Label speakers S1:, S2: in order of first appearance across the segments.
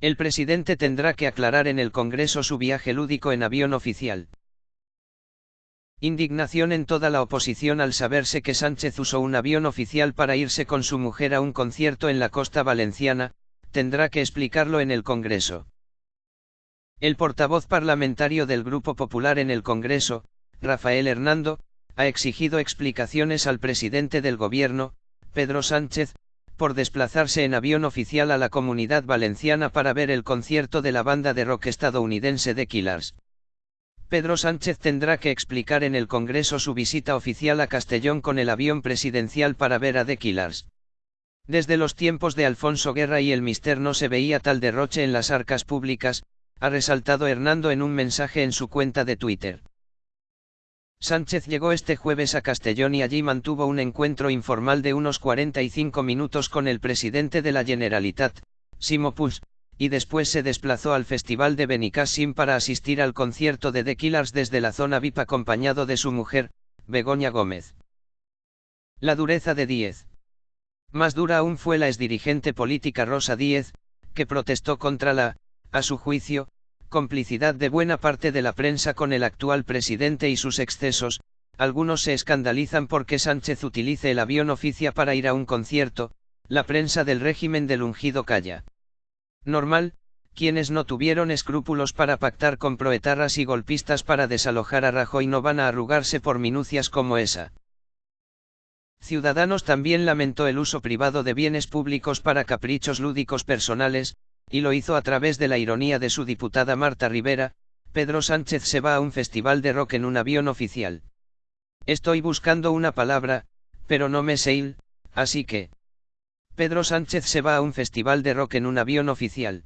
S1: El presidente tendrá que aclarar en el Congreso su viaje lúdico en avión oficial. Indignación en toda la oposición al saberse que Sánchez usó un avión oficial para irse con su mujer a un concierto en la costa valenciana, tendrá que explicarlo en el Congreso. El portavoz parlamentario del Grupo Popular en el Congreso, Rafael Hernando, ha exigido explicaciones al presidente del gobierno, Pedro Sánchez, por desplazarse en avión oficial a la comunidad valenciana para ver el concierto de la banda de rock estadounidense The Killers. Pedro Sánchez tendrá que explicar en el Congreso su visita oficial a Castellón con el avión presidencial para ver a The Killers. Desde los tiempos de Alfonso Guerra y el Mister no se veía tal derroche en las arcas públicas, ha resaltado Hernando en un mensaje en su cuenta de Twitter. Sánchez llegó este jueves a Castellón y allí mantuvo un encuentro informal de unos 45 minutos con el presidente de la Generalitat, Simo y después se desplazó al Festival de Benicassim para asistir al concierto de The Killers desde la zona VIP acompañado de su mujer, Begoña Gómez. La dureza de Díez. Más dura aún fue la exdirigente política Rosa Díez, que protestó contra la, a su juicio, complicidad de buena parte de la prensa con el actual presidente y sus excesos, algunos se escandalizan porque Sánchez utilice el avión oficia para ir a un concierto, la prensa del régimen del ungido calla. Normal, quienes no tuvieron escrúpulos para pactar con proetarras y golpistas para desalojar a Rajoy no van a arrugarse por minucias como esa. Ciudadanos también lamentó el uso privado de bienes públicos para caprichos lúdicos personales, y lo hizo a través de la ironía de su diputada Marta Rivera, Pedro Sánchez se va a un festival de rock en un avión oficial. Estoy buscando una palabra, pero no me sé así que... Pedro Sánchez se va a un festival de rock en un avión oficial.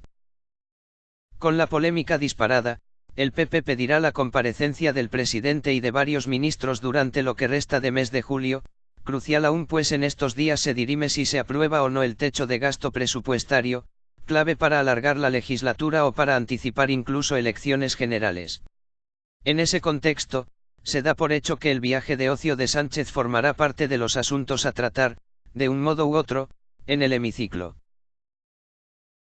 S1: Con la polémica disparada, el PP pedirá la comparecencia del presidente y de varios ministros durante lo que resta de mes de julio, crucial aún pues en estos días se dirime si se aprueba o no el techo de gasto presupuestario, clave para alargar la legislatura o para anticipar incluso elecciones generales. En ese contexto, se da por hecho que el viaje de ocio de Sánchez formará parte de los asuntos a tratar, de un modo u otro, en el hemiciclo.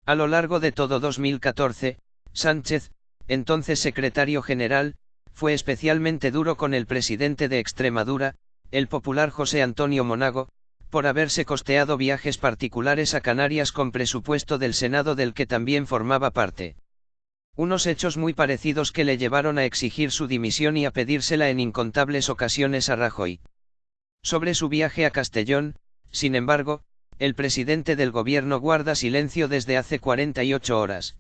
S1: A lo largo de todo 2014, Sánchez, entonces secretario general, fue especialmente duro con el presidente de Extremadura, el popular José Antonio Monago, por haberse costeado viajes particulares a Canarias con presupuesto del Senado del que también formaba parte. Unos hechos muy parecidos que le llevaron a exigir su dimisión y a pedírsela en incontables ocasiones a Rajoy. Sobre su viaje a Castellón, sin embargo, el presidente del gobierno guarda silencio desde hace 48 horas.